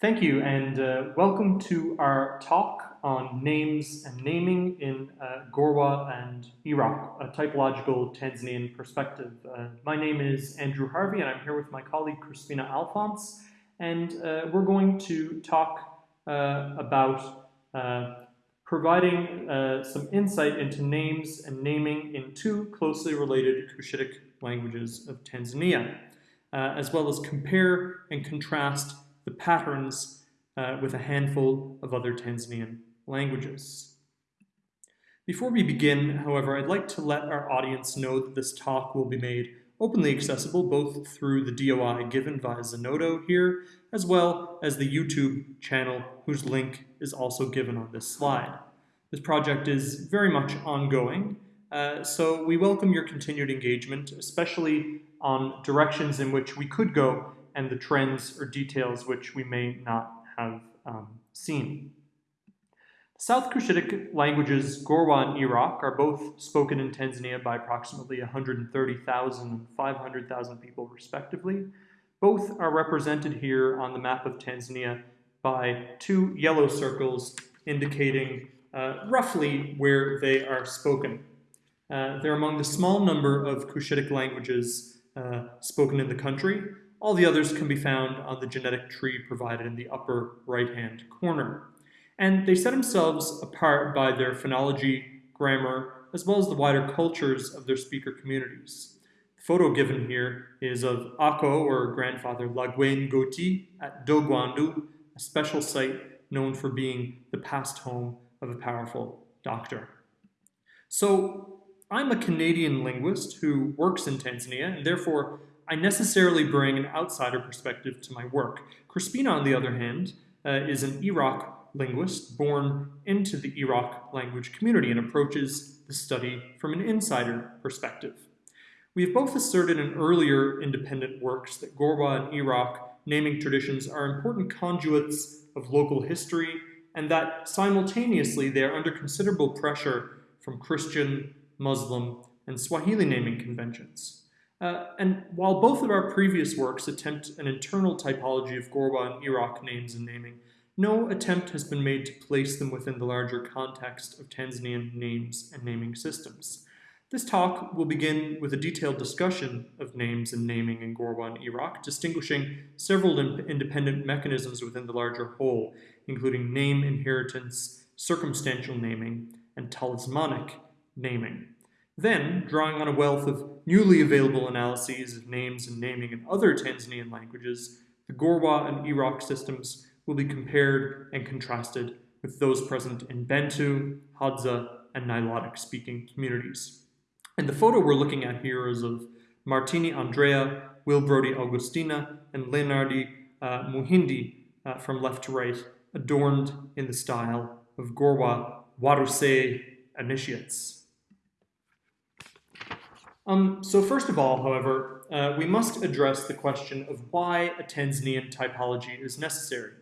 Thank you, and uh, welcome to our talk on names and naming in uh, Gorwa and Iraqw, a typological Tanzanian perspective. Uh, my name is Andrew Harvey, and I'm here with my colleague Crispina Alphonse, and uh, we're going to talk uh, about uh, providing some insight into names and naming in two closely related Cushitic languages of Tanzania, as well as compare and contrast the patterns uh, with a handful of other Tanzanian languages. Before we begin, however, I'd like to let our audience know that this talk will be made openly accessible both through the DOI given via Zenodo here, as well as the YouTube channel whose link is also given on this slide. This project is very much ongoing, uh, so we welcome your continued engagement, especially on directions in which we could go and the trends or details which we may not have um, seen. South Cushitic languages Gorwa and Iraqw are both spoken in Tanzania by approximately 130,000 and 500,000 people respectively. Both are represented here on the map of Tanzania by two yellow circles indicating uh, roughly where they are spoken. Uh, they're among the small number of Cushitic languages uh, spoken in the country, all the others can be found on the genetic tree provided in the upper right-hand corner. And they set themselves apart by their phonology, grammar, as well as the wider cultures of their speaker communities. The photo given here is of Ako, or grandfather Lagwen Goti, at Dogwandu, a special site known for being the past home of a powerful doctor. So I'm a Canadian linguist who works in Tanzania, and therefore I necessarily bring an outsider perspective to my work. Crispina, on the other hand, uh, is an Iraqw linguist born into the Iraqw language community and approaches the study from an insider perspective. We have both asserted in earlier independent works that Gorwa and Iraqw naming traditions are important conduits of local history and that simultaneously they are under considerable pressure from Christian, Muslim, and Swahili naming conventions. Uh, and while both of our previous works attempt an internal typology of Gorwa and Iraqw names and naming, no attempt has been made to place them within the larger context of Tanzanian names and naming systems. This talk will begin with a detailed discussion of names and naming in Gorwa and Iraqw, distinguishing several independent mechanisms within the larger whole, including name inheritance, circumstantial naming, and talismanic naming. Then, drawing on a wealth of newly available analyses of names and naming in other Tanzanian languages, the Gorwa and Iraqw systems will be compared and contrasted with those present in Bantu, Hadza, and Nilotic speaking communities. And the photo we're looking at here is of Martini Andrea, Will Brody Augustina, and Leonardi uh, Muhindi uh, from left to right, adorned in the style of Gorwa Waruse initiates. Um, so first of all, however, uh, we must address the question of why a Tanzanian typology is necessary.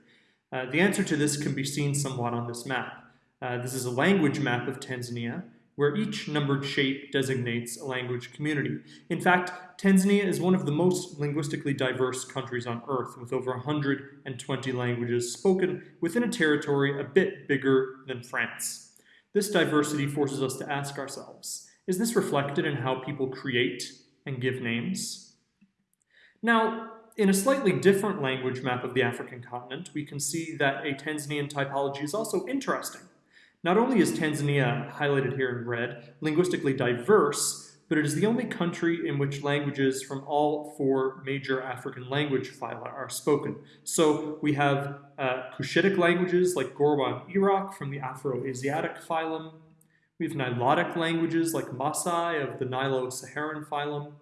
Uh, the answer to this can be seen somewhat on this map. Uh, this is a language map of Tanzania, where each numbered shape designates a language community. In fact, Tanzania is one of the most linguistically diverse countries on Earth, with over 120 languages spoken within a territory a bit bigger than France. This diversity forces us to ask ourselves, is this reflected in how people create and give names? Now, in a slightly different language map of the African continent, we can see that a Tanzanian typology is also interesting. Not only is Tanzania, highlighted here in red, linguistically diverse, but it is the only country in which languages from all four major African language phyla are spoken. So we have uh, Cushitic languages like Gorwa and Iraqw from the Afro-Asiatic phylum, we have Nilotic languages like Maasai of the Nilo-Saharan phylum,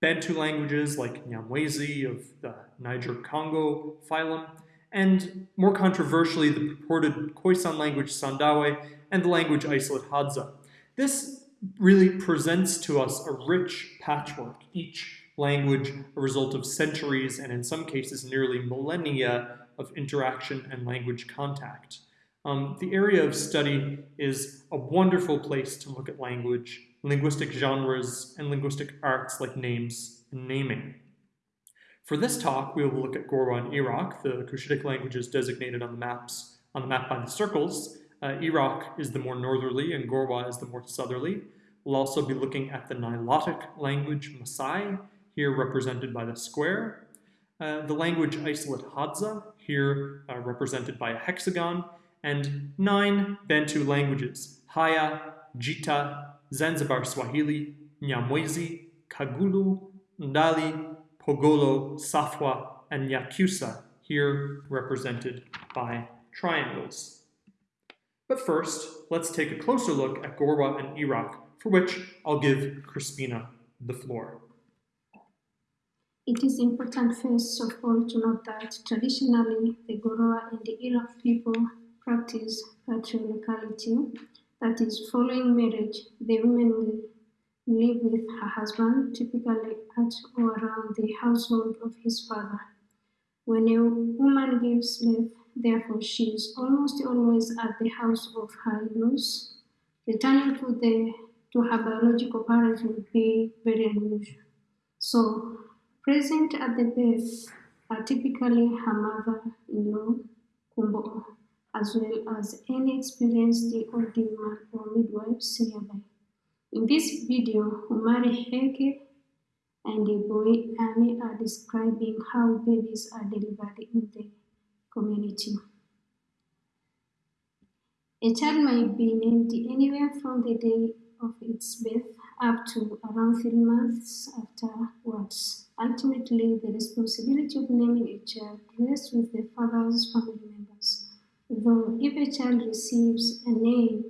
Bantu languages like Nyamwezi of the Niger-Congo phylum, and more controversially, the purported Khoisan language Sandawe and the language isolate Hadza. This really presents to us a rich patchwork, each language a result of centuries and in some cases nearly millennia of interaction and language contact. Um, the area of study is a wonderful place to look at language, linguistic genres, and linguistic arts like names and naming. For this talk, we will look at Gorwa and Iraqw, the Cushitic languages designated on the maps on the map by the circles. Uh, Iraqw is the more northerly and Gorwa is the more southerly. We'll also be looking at the Nilotic language Masai, here represented by the square. Uh, the language isolate Hadza, here uh, represented by a hexagon, and nine Bantu languages, Haya, Jita, Zanzibar Swahili, Nyamwezi, Kagulu, Ndali, Pogolo, Safwa, and Nyakyusa, here represented by triangles. But first, let's take a closer look at Gorwa and Iraqw, for which I'll give Crispina the floor. It is important first of all to note that traditionally the Gorwa and the Iraqw people practice patrilocality, that is, following marriage, the woman will live with her husband, typically at or around the household of his father. When a woman gives birth, therefore she is almost always at the house of her in-laws. Returning to, the, to her biological parents would be very unusual. So, present at the birth are typically her mother-in-law, Kumbo, as well as any experienced man or midwives nearby. In this video, Umari Heke and a Boy Ami are describing how babies are delivered in the community. A child might be named anywhere from the day of its birth up to around three months afterwards. Ultimately, the responsibility of naming a child rests with the father's family. Though if a child receives a name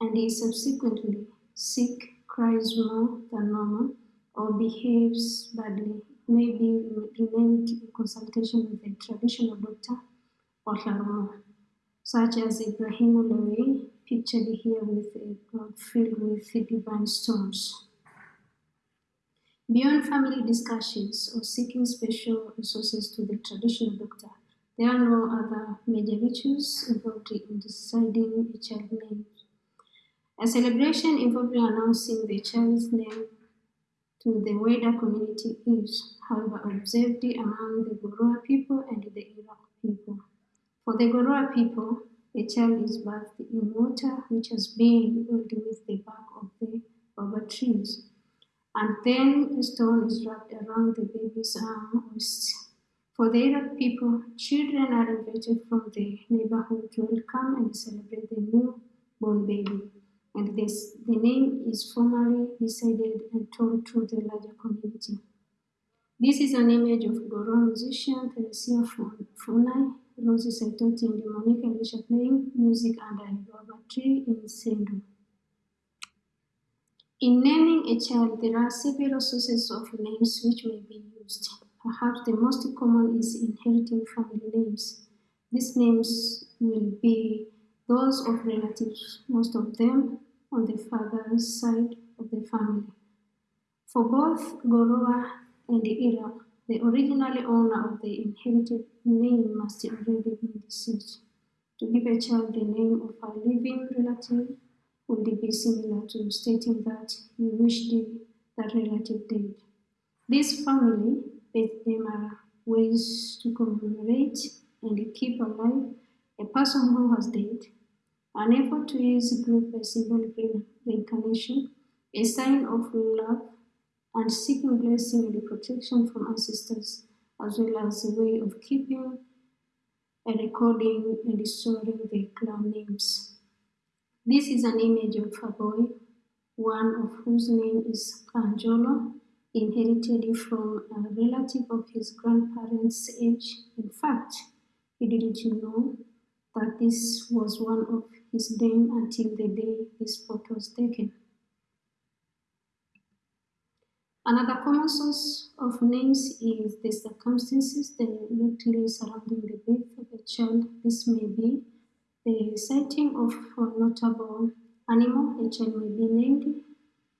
and is subsequently sick, cries more than normal, or behaves badly, may be renamed in consultation with a traditional doctor or Larumo, such as Ibrahim Lewy, pictured here with a filled with divine stones. Beyond family discussions or seeking special resources to the traditional doctor, there are no other major rituals involved in deciding a child's name. A celebration involving announcing the child's name to the wider community is, however, observed among the Gorowa people and the Iraqw people. For the Gorowa people, a child is bathed in water which has been filled with the bark of the baba trees, and then a stone is wrapped around the baby's arm or For the Iraqw people, children are invited from the neighborhood to welcome and celebrate the newborn baby and this, the name is formally decided and told to the larger community. This is an image of Goro musician Theresia Funai, Rosie Saitoti and Monica Elisha playing music under a guava tree in Sendu. In naming a child, there are several sources of names which may be used. Perhaps the most common is inheriting family names. These names will be those of relatives, most of them on the father's side of the family. For both Gorowa and Iraqw, the original owner of the inherited name must already be deceased. To give a child the name of a living relative would be similar to stating that you wish that relative dead. This family, them are ways to commemorate and keep alive a person who has died an effort to use group by symbolic reincarnation, a sign of love, and seeking blessing and protection from ancestors, as well as a way of keeping and recording and storing the clan names. This is an image of a boy, one of whose name is Kanjolo, inherited from a relative of his grandparents' age. In fact, he didn't know that this was one of his name until the day this photo was taken. Another common source of names is the circumstances directly surrounding the birth of a child. This may be the sighting of a notable animal, a child may be named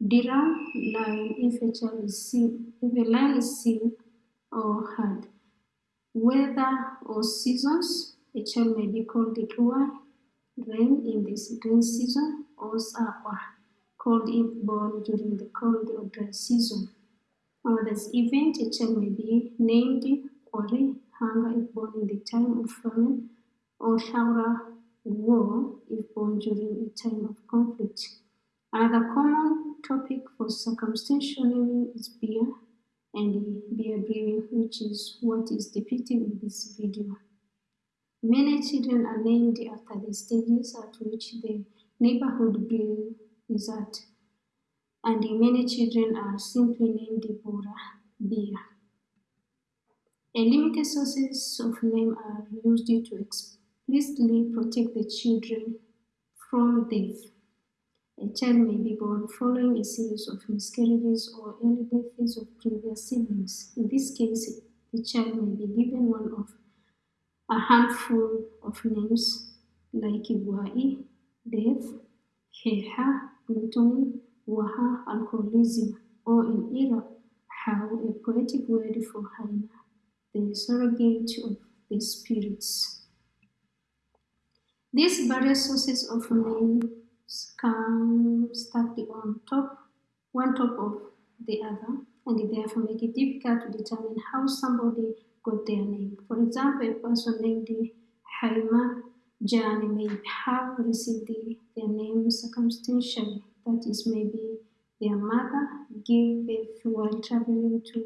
Dira, lion, if a child is seen, if a lion is seen or heard. Weather or seasons, a child may be called Ikua, Rain in this rain season or are cold if born during the cold or dry season. Uh, this event, a child may be named Ori, hunger if born in the time of famine, or Shaura, war if born during a time of conflict. Another common topic for circumstantial naming is beer and beer brewing, which is what is depicted in this video. Many children are named after the stages at which the neighborhood brew is at, and many children are simply named Bora beer. A limited sources of name are used to explicitly protect the children from death. A child may be born following a series of miscarriages or early deaths of previous siblings. In this case, the child may be given one of a handful of names like Iwai, death, Heha, gluttony, Waha, alcoholism, or in Iraqw, how a poetic word for Haina, the surrogate of the spirits. These various sources of names come stacked on top, one top of the other, and therefore make it difficult to determine how somebody got their name. For example, a person named Haima Jani may have received the, their name circumstantially, that is, maybe their mother gave birth while traveling to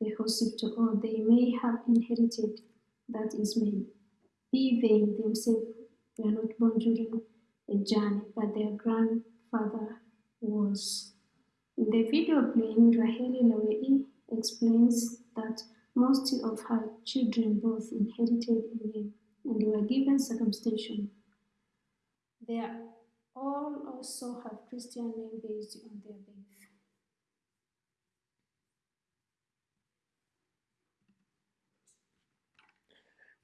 the hospital, or they may have inherited, that is, maybe they themselves were not born during a but their grandfather was. In the video playing, Raheli Lawei explains that most of her children both inherited a name and were given circumcision. They all also have Christian name based on their birth.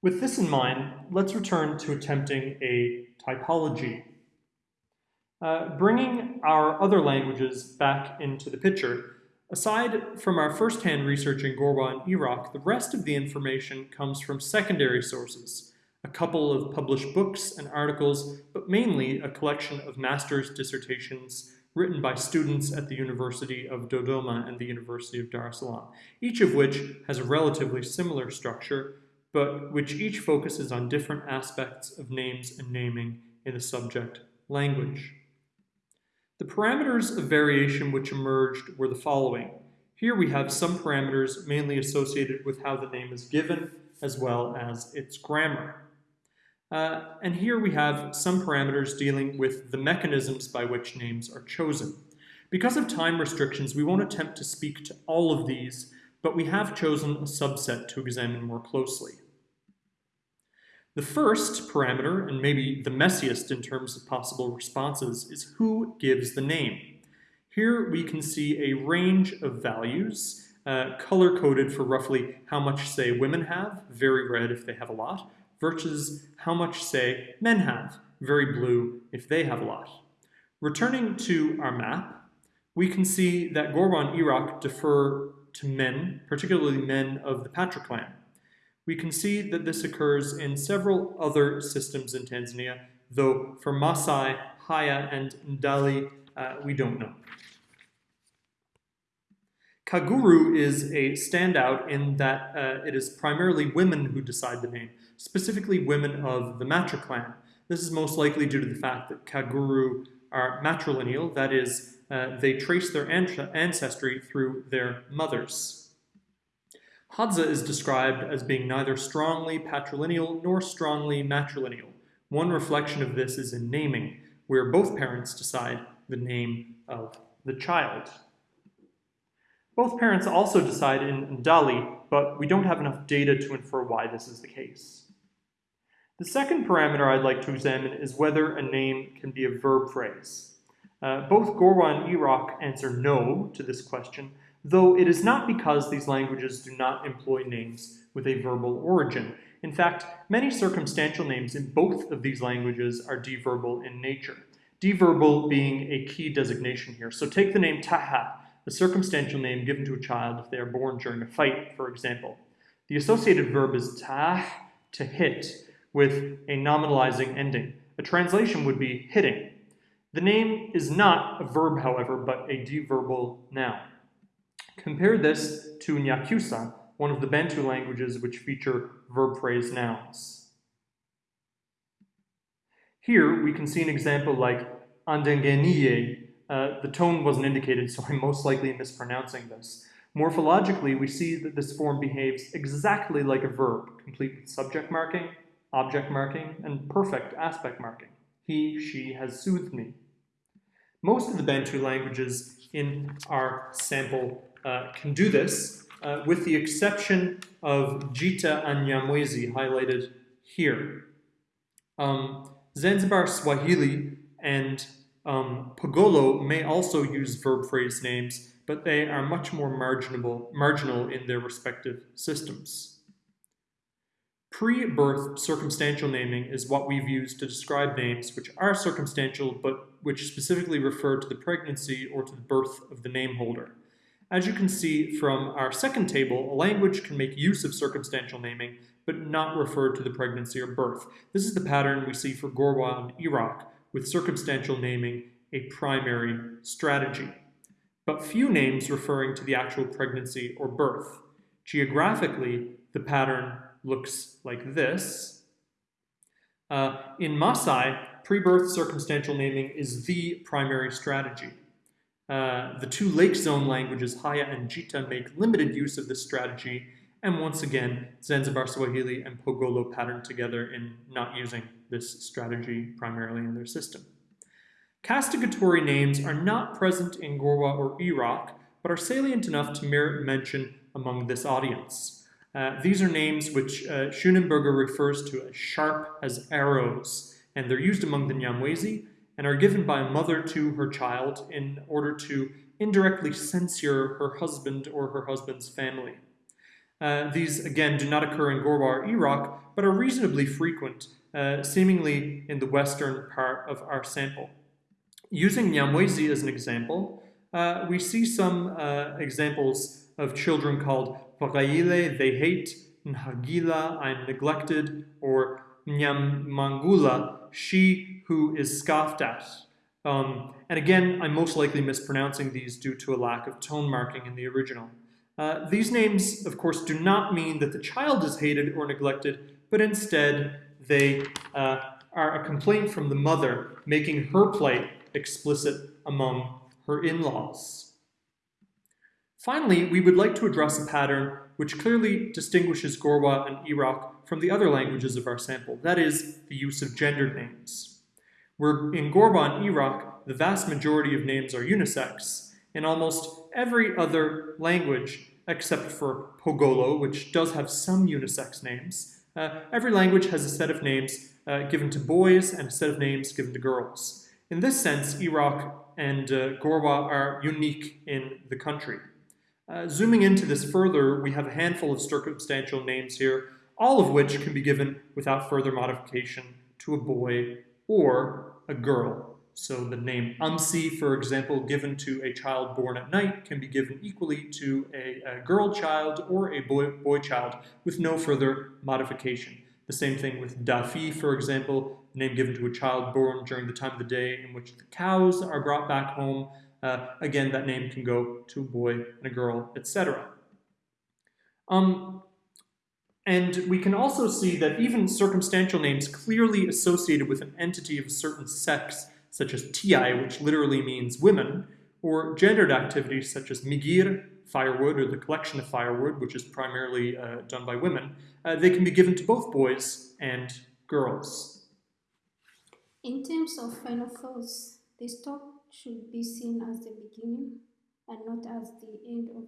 With this in mind, let's return to attempting a typology. Uh, bringing our other languages back into the picture, Aside from our first-hand research in Gorwa and Iraqw, the rest of the information comes from secondary sources, a couple of published books and articles, but mainly a collection of master's dissertations written by students at the University of Dodoma and the University of Dar es Salaam, each of which has a relatively similar structure, but which each focuses on different aspects of names and naming in the subject language. The parameters of variation which emerged were the following. Here we have some parameters mainly associated with how the name is given, as well as its grammar. Uh, and here we have some parameters dealing with the mechanisms by which names are chosen. Because of time restrictions, we won't attempt to speak to all of these, but we have chosen a subset to examine more closely. The first parameter, and maybe the messiest in terms of possible responses, is who gives the name. Here we can see a range of values, uh, color-coded for roughly how much, say, women have, very red if they have a lot, versus how much, say, men have, very blue if they have a lot. Returning to our map, we can see that Gorwa and Iraqw defer to men, particularly men of the patriclan we can see that this occurs in several other systems in Tanzania, though for Masai, Haya, and Ndali, uh, we don't know. Kaguru is a standout in that uh, it is primarily women who decide the name, specifically women of the matriclan. This is most likely due to the fact that Kaguru are matrilineal, that is, uh, they trace their ancestry through their mothers. Hadza is described as being neither strongly patrilineal nor strongly matrilineal. One reflection of this is in naming, where both parents decide the name of the child. Both parents also decide in Ndali, but we don't have enough data to infer why this is the case. The second parameter I'd like to examine is whether a name can be a verb phrase. Uh, both Gorwa and Iraqw answer no to this question, though it is not because these languages do not employ names with a verbal origin. In fact, many circumstantial names in both of these languages are deverbal in nature. Deverbal being a key designation here. So take the name Taha, a circumstantial name given to a child if they are born during a fight, for example. The associated verb is tah, to hit, with a nominalizing ending. A translation would be hitting. The name is not a verb, however, but a deverbal noun. Compare this to Nyakyusa, one of the Bantu languages which feature verb phrase nouns. Here we can see an example like andengeniye. Uh, the tone wasn't indicated, so I'm most likely mispronouncing this. Morphologically, we see that this form behaves exactly like a verb, complete with subject marking, object marking, and perfect aspect marking. He, she has soothed me. Most of the Bantu languages in our sample uh, can do this, uh, with the exception of Jita and Nyamwezi, highlighted here. Um, Zanzibar Swahili and um, may also use verb phrase names, but they are much more marginal, marginal in their respective systems. Pre-birth circumstantial naming is what we've used to describe names which are circumstantial but which specifically refer to the pregnancy or to the birth of the name holder. As you can see from our second table, a language can make use of circumstantial naming, but not refer to the pregnancy or birth. This is the pattern we see for Gorwa and Iraqw, with circumstantial naming a primary strategy. But few names referring to the actual pregnancy or birth. Geographically, the pattern looks like this. Uh, in Maasai, pre-birth circumstantial naming is the primary strategy. Uh, the two lake zone languages, Haya and Jita, make limited use of this strategy, and once again, Zanzibar Swahili and Pogolo pattern together in not using this strategy primarily in their system. Castigatory names are not present in Gorwa or Iraqw, but are salient enough to merit mention among this audience. Uh, these are names which uh, Schoenenberger refers to as sharp as arrows, and they're used among the Nyamwezi and are given by a mother to her child in order to indirectly censure her husband or her husband's family. Uh, these, again, do not occur in Gorwa, or Iraqw, but are reasonably frequent, uh, seemingly in the western part of our sample. Using Nyamwezi as an example, uh, we see some uh, examples of children called Vagaile, they hate, Nhagila, I'm neglected, or Nyamangula, she who is scoffed at. Um, and again, I'm most likely mispronouncing these due to a lack of tone marking in the original. Uh, these names, of course, do not mean that the child is hated or neglected, but instead they uh, are a complaint from the mother, making her plight explicit among her in-laws. Finally, we would like to address a pattern which clearly distinguishes Gorwa and Iraqw from the other languages of our sample, that is, the use of gendered names. Where in Gorban, Iraqw, the vast majority of names are unisex, in almost every other language, except for Pogolo, which does have some unisex names, uh, every language has a set of names uh, given to boys and a set of names given to girls. In this sense, Iraqw and uh, Gorwa are unique in the country. Uh, zooming into this further, we have a handful of circumstantial names here, all of which can be given without further modification to a boy or a girl. So the name Umsi, for example, given to a child born at night can be given equally to a, a girl child or a boy, boy child with no further modification. The same thing with Dafi, for example, name given to a child born during the time of the day in which the cows are brought back home. Uh, again, that name can go to a boy and a girl, etc. Um, and we can also see that even circumstantial names clearly associated with an entity of a certain sex such as ti, which literally means women, or gendered activities such as migir, firewood, or the collection of firewood, which is primarily uh, done by women, uh, they can be given to both boys and girls. In terms of final thoughts, this talk should be seen as the beginning and not as the end of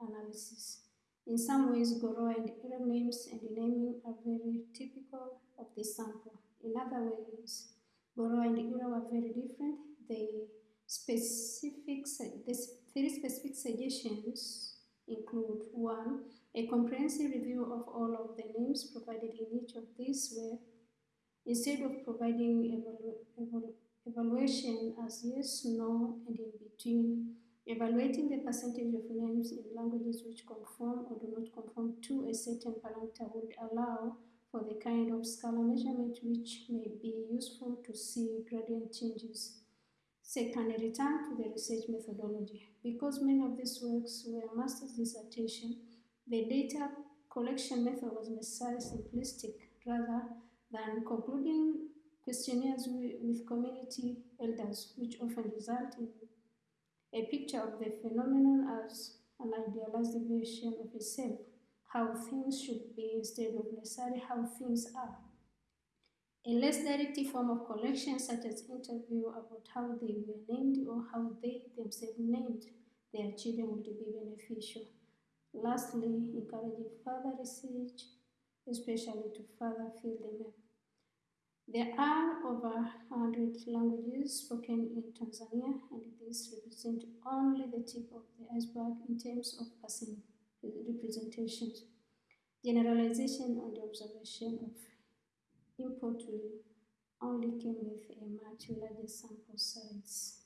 analysis. In some ways, Goro and Ira names and naming are very typical of this sample. In other ways, Goro and Ira are very different. The specific, the three specific suggestions include one, a comprehensive review of all of the names provided in each of these where instead of providing evalu evalu evaluation as yes, no, and in between, evaluating the percentage of names in languages which conform or do not conform to a certain parameter would allow for the kind of scalar measurement which may be useful to see gradient changes. Second, return to the research methodology. Because many of these works were master's dissertation, the data collection method was necessarily simplistic rather than concluding questionnaires with community elders, which often result in a picture of the phenomenon as an idealized version of itself, how things should be instead of necessarily how things are. A less direct form of collection, such as interview about how they were named or how they themselves named their children, would be beneficial. Lastly, encouraging further research, especially to further fill the map. There are over 100 languages spoken in Tanzania, and this represents only the tip of the iceberg in terms of person representations. Generalization on the observation of import will only came with a much larger sample size.